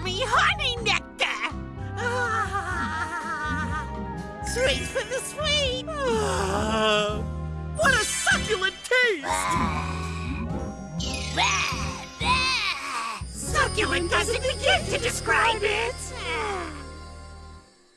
yummy honey nectar! Ah, sweet for the sweet! Ah, what a succulent taste! Ah. succulent doesn't begin to describe it!